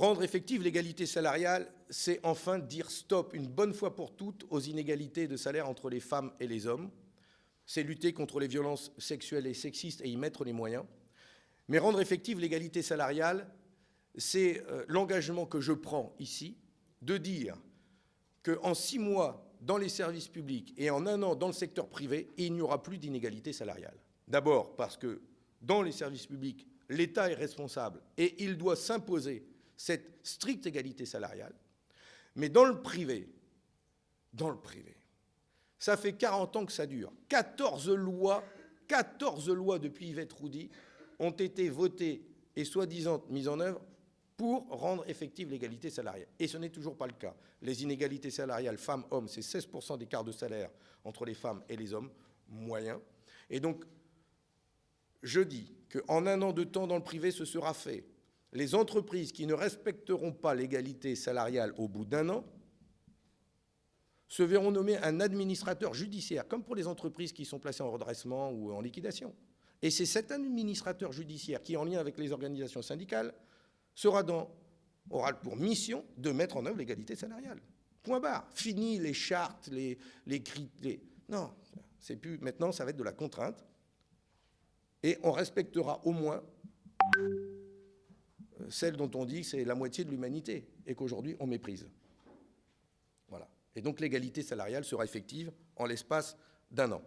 Rendre effective l'égalité salariale, c'est enfin dire stop une bonne fois pour toutes aux inégalités de salaire entre les femmes et les hommes. C'est lutter contre les violences sexuelles et sexistes et y mettre les moyens. Mais rendre effective l'égalité salariale, c'est euh, l'engagement que je prends ici de dire qu'en six mois, dans les services publics et en un an dans le secteur privé, il n'y aura plus d'inégalité salariale. D'abord parce que dans les services publics, l'État est responsable et il doit s'imposer cette stricte égalité salariale. Mais dans le privé, dans le privé, ça fait 40 ans que ça dure. 14 lois, 14 lois depuis Yvette Roudy ont été votées et soi-disant mises en œuvre pour rendre effective l'égalité salariale. Et ce n'est toujours pas le cas. Les inégalités salariales femmes-hommes, c'est 16% d'écart de salaire entre les femmes et les hommes moyens. Et donc, je dis qu'en un an de temps dans le privé, ce sera fait. Les entreprises qui ne respecteront pas l'égalité salariale au bout d'un an se verront nommer un administrateur judiciaire, comme pour les entreprises qui sont placées en redressement ou en liquidation. Et c'est cet administrateur judiciaire qui, en lien avec les organisations syndicales, sera aura pour mission de mettre en œuvre l'égalité salariale. Point barre. Fini les chartes, les, les. Non, c'est plus. Maintenant, ça va être de la contrainte. Et on respectera au moins celle dont on dit que c'est la moitié de l'humanité et qu'aujourd'hui on méprise. Voilà. Et donc l'égalité salariale sera effective en l'espace d'un an.